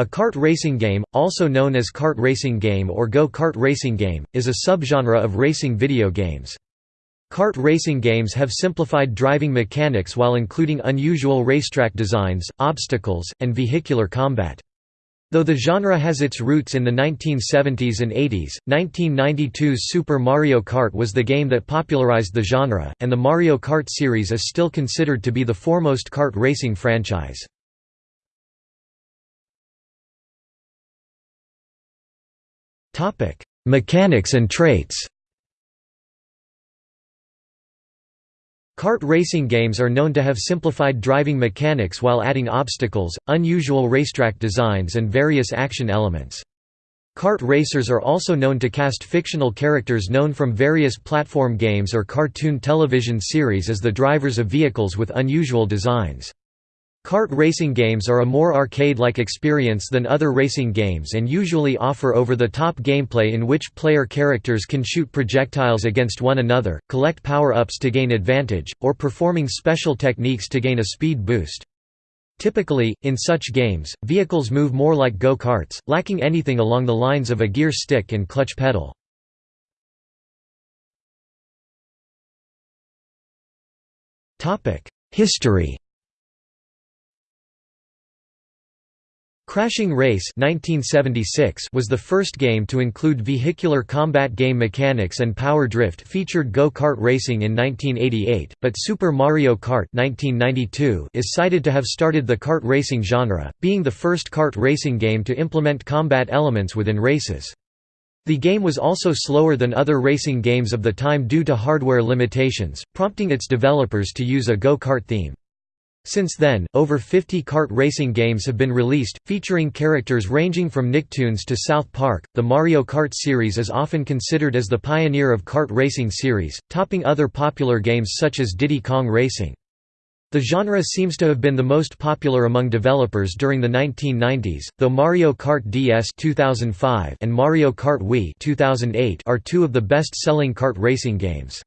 A kart racing game, also known as kart racing game or go-kart racing game, is a subgenre of racing video games. Kart racing games have simplified driving mechanics while including unusual racetrack designs, obstacles, and vehicular combat. Though the genre has its roots in the 1970s and 80s, 1992's Super Mario Kart was the game that popularized the genre, and the Mario Kart series is still considered to be the foremost kart racing franchise. Mechanics and traits Kart racing games are known to have simplified driving mechanics while adding obstacles, unusual racetrack designs and various action elements. Kart racers are also known to cast fictional characters known from various platform games or cartoon television series as the drivers of vehicles with unusual designs. Kart racing games are a more arcade-like experience than other racing games and usually offer over-the-top gameplay in which player characters can shoot projectiles against one another, collect power-ups to gain advantage, or performing special techniques to gain a speed boost. Typically, in such games, vehicles move more like go-karts, lacking anything along the lines of a gear stick and clutch pedal. History Crashing Race 1976 was the first game to include vehicular combat game mechanics and power drift featured go-kart racing in 1988, but Super Mario Kart 1992 is cited to have started the kart racing genre, being the first kart racing game to implement combat elements within races. The game was also slower than other racing games of the time due to hardware limitations, prompting its developers to use a go-kart theme. Since then, over 50 kart racing games have been released, featuring characters ranging from Nicktoons to South Park. The Mario Kart series is often considered as the pioneer of kart racing series, topping other popular games such as Diddy Kong Racing. The genre seems to have been the most popular among developers during the 1990s, though Mario Kart DS 2005 and Mario Kart Wii 2008 are two of the best-selling kart racing games.